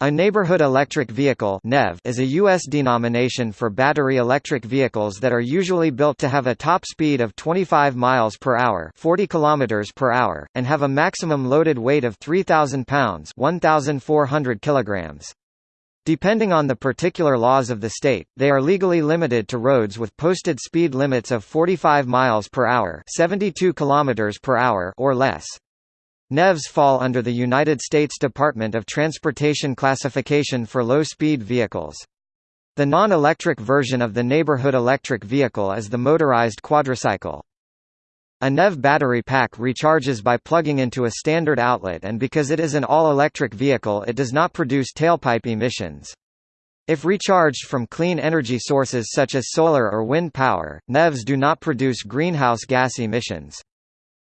A neighborhood electric vehicle (NEV) is a U.S. denomination for battery electric vehicles that are usually built to have a top speed of 25 miles per hour (40 kilometers per hour) and have a maximum loaded weight of 3,000 pounds (1,400 kilograms). Depending on the particular laws of the state, they are legally limited to roads with posted speed limits of 45 miles per hour (72 kilometers per hour) or less. NEVs fall under the United States Department of Transportation classification for low-speed vehicles. The non-electric version of the neighborhood electric vehicle is the motorized quadricycle. A NEV battery pack recharges by plugging into a standard outlet and because it is an all-electric vehicle it does not produce tailpipe emissions. If recharged from clean energy sources such as solar or wind power, NEVs do not produce greenhouse gas emissions.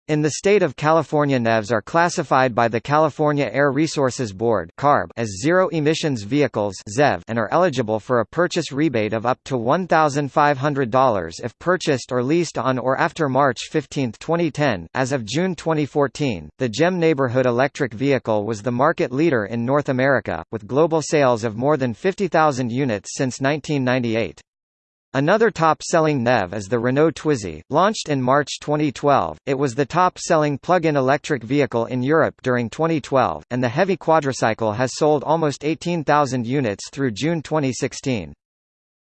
In the state of California NEVs are classified by the California Air Resources Board as zero-emissions vehicles and are eligible for a purchase rebate of up to $1,500 if purchased or leased on or after March 15, 2010. As of June 2014, the GEM neighborhood electric vehicle was the market leader in North America, with global sales of more than 50,000 units since 1998. Another top-selling NEV is the Renault Twizy, launched in March 2012. It was the top-selling plug-in electric vehicle in Europe during 2012, and the heavy quadricycle has sold almost 18,000 units through June 2016.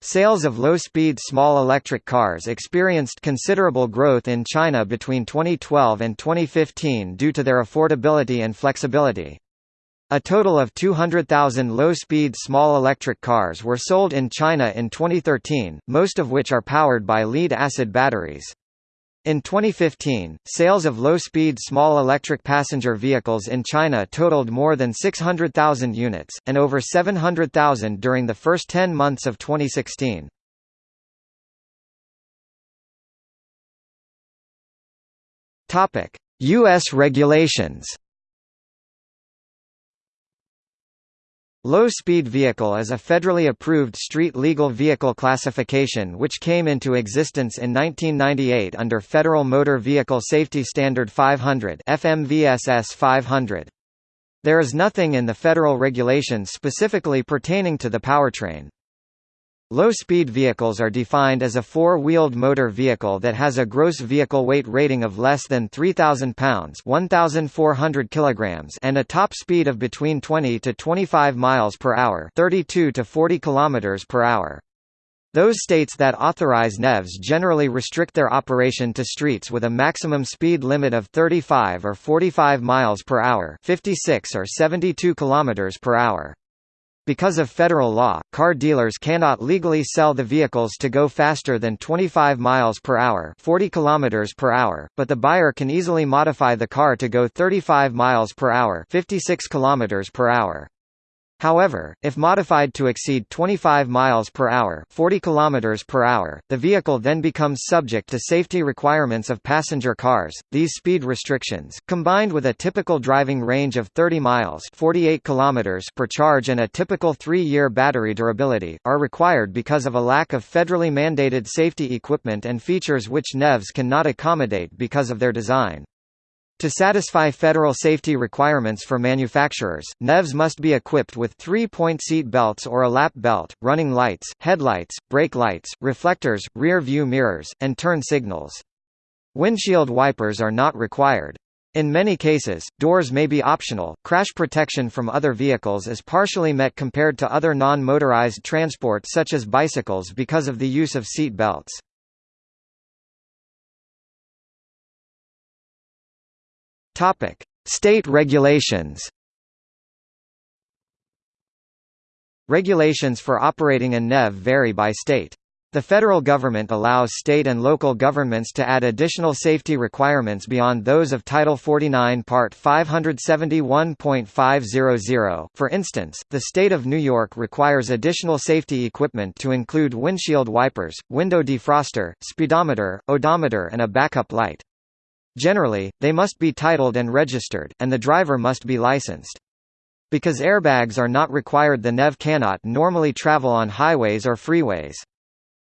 Sales of low-speed small electric cars experienced considerable growth in China between 2012 and 2015 due to their affordability and flexibility. A total of 200,000 low-speed small electric cars were sold in China in 2013, most of which are powered by lead-acid batteries. In 2015, sales of low-speed small electric passenger vehicles in China totaled more than 600,000 units, and over 700,000 during the first 10 months of 2016. U.S. regulations Low-speed vehicle is a federally approved street-legal vehicle classification which came into existence in 1998 under Federal Motor Vehicle Safety Standard 500 FMVSS 500. There is nothing in the federal regulations specifically pertaining to the powertrain. Low-speed vehicles are defined as a four-wheeled motor vehicle that has a gross vehicle weight rating of less than 3,000 pounds 1,400 kilograms and a top speed of between 20 to 25 miles per hour 32 to 40 kilometers per hour. Those states that authorize NEVs generally restrict their operation to streets with a maximum speed limit of 35 or 45 miles per hour 56 or 72 kilometers per hour. Because of federal law, car dealers cannot legally sell the vehicles to go faster than 25 miles per hour, 40 kilometers per hour, but the buyer can easily modify the car to go 35 miles per hour, 56 kilometers per hour. However, if modified to exceed 25 miles per hour, 40 kilometers per hour, the vehicle then becomes subject to safety requirements of passenger cars. These speed restrictions, combined with a typical driving range of 30 miles, 48 kilometers per charge and a typical 3-year battery durability, are required because of a lack of federally mandated safety equipment and features which NEVs cannot accommodate because of their design. To satisfy federal safety requirements for manufacturers, NEVs must be equipped with three-point seat belts or a lap belt, running lights, headlights, brake lights, reflectors, rear view mirrors, and turn signals. Windshield wipers are not required. In many cases, doors may be optional. Crash protection from other vehicles is partially met compared to other non-motorized transport such as bicycles because of the use of seat belts. Topic: State regulations. Regulations for operating a NEV vary by state. The federal government allows state and local governments to add additional safety requirements beyond those of Title 49 Part 571.500. For instance, the state of New York requires additional safety equipment to include windshield wipers, window defroster, speedometer, odometer and a backup light. Generally, they must be titled and registered, and the driver must be licensed. Because airbags are not required the NEV cannot normally travel on highways or freeways.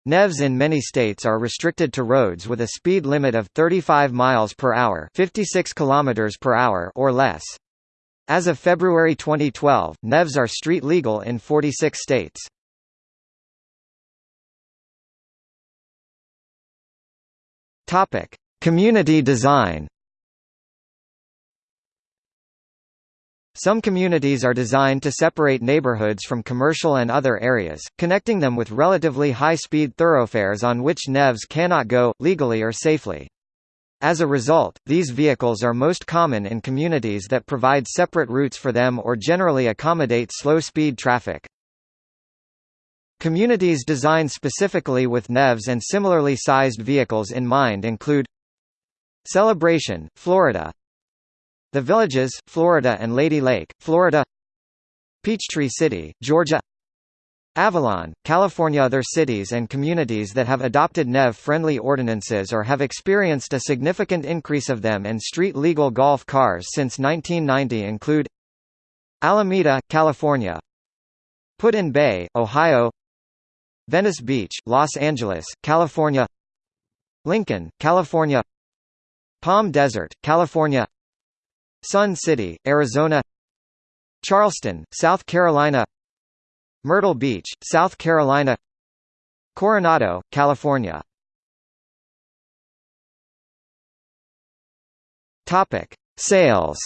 NEVs in many states are restricted to roads with a speed limit of 35 miles per hour, 56 kilometers per hour or less. As of February 2012, NEVs are street legal in 46 states. Topic: Community design. Some communities are designed to separate neighborhoods from commercial and other areas, connecting them with relatively high-speed thoroughfares on which NEVs cannot go, legally or safely. As a result, these vehicles are most common in communities that provide separate routes for them or generally accommodate slow-speed traffic. Communities designed specifically with NEVs and similarly sized vehicles in mind include Celebration, Florida. The Villages, Florida and Lady Lake, Florida. Peachtree City, Georgia. Avalon, California. Other cities and communities that have adopted NEV-friendly ordinances or have experienced a significant increase of them and street-legal golf cars since 1990 include Alameda, California. Put-in-Bay, Ohio. Venice Beach, Los Angeles, California. Lincoln, California Palm Desert, California. Sun City, Arizona. Charleston, South Carolina. Myrtle Beach, South Carolina. Coronado, California. Sales.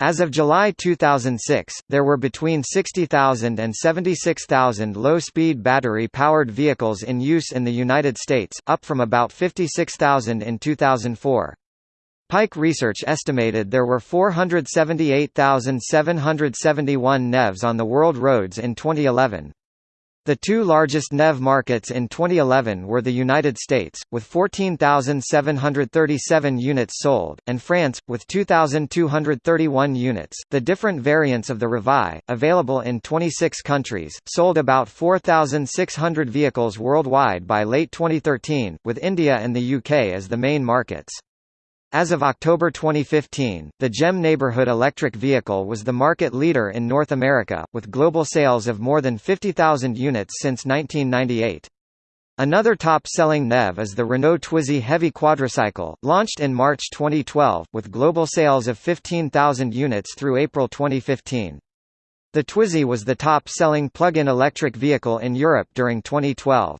As of July 2006, there were between 60,000 and 76,000 low-speed battery-powered vehicles in use in the United States, up from about 56,000 in 2004. Pike Research estimated there were 478,771 NEVs on the world roads in 2011. The two largest NEV markets in 2011 were the United States, with 14,737 units sold, and France, with 2,231 units. The different variants of the Revi, available in 26 countries, sold about 4,600 vehicles worldwide by late 2013, with India and the UK as the main markets. As of October 2015, the GEM neighborhood electric vehicle was the market leader in North America, with global sales of more than 50,000 units since 1998. Another top-selling NEV is the Renault Twizy Heavy Quadricycle, launched in March 2012, with global sales of 15,000 units through April 2015. The Twizy was the top-selling plug-in electric vehicle in Europe during 2012.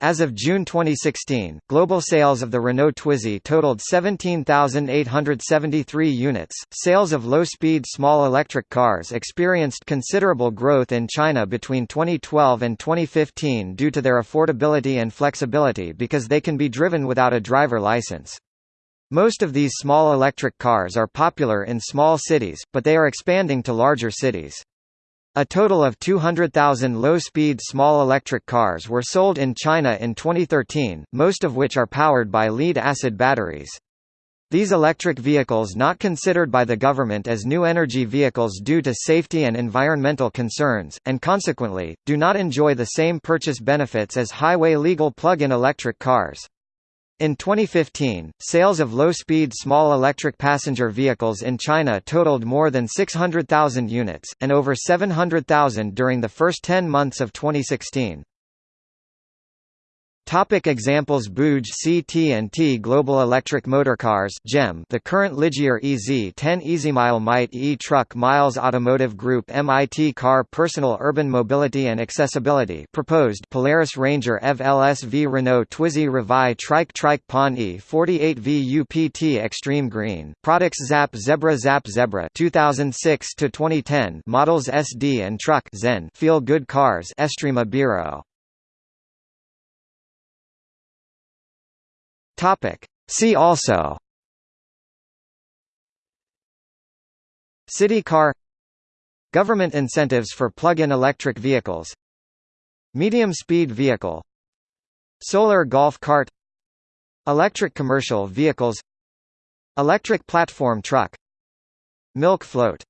As of June 2016, global sales of the Renault Twizy totaled 17,873 units. Sales of low-speed small electric cars experienced considerable growth in China between 2012 and 2015 due to their affordability and flexibility because they can be driven without a driver license. Most of these small electric cars are popular in small cities, but they are expanding to larger cities. A total of 200,000 low-speed small electric cars were sold in China in 2013, most of which are powered by lead-acid batteries. These electric vehicles not considered by the government as new energy vehicles due to safety and environmental concerns, and consequently, do not enjoy the same purchase benefits as highway-legal plug-in electric cars. In 2015, sales of low-speed small electric passenger vehicles in China totaled more than 600,000 units, and over 700,000 during the first 10 months of 2016. Topic examples Booj CT&T Global Electric Motorcars GEM The current Ligier EZ10 EasyMile MITE e-Truck Miles Automotive Group MIT Car Personal Urban Mobility and Accessibility proposed Polaris Ranger EV LSV Renault Twizy Revi Trike Trike Pon E 48V UPT Extreme Green Products Zap Xebra Zap Xebra 2006 to 2010 Models SD and Truck ZENN Feel Good Cars Estrima Biro Topic. See also. City car. Government incentives for plug-in electric vehicles. Medium-speed vehicle. Solar golf cart. Electric commercial vehicles. Electric platform truck. Milk float